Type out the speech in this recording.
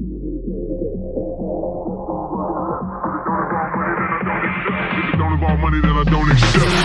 Don't involve money, that I don't accept.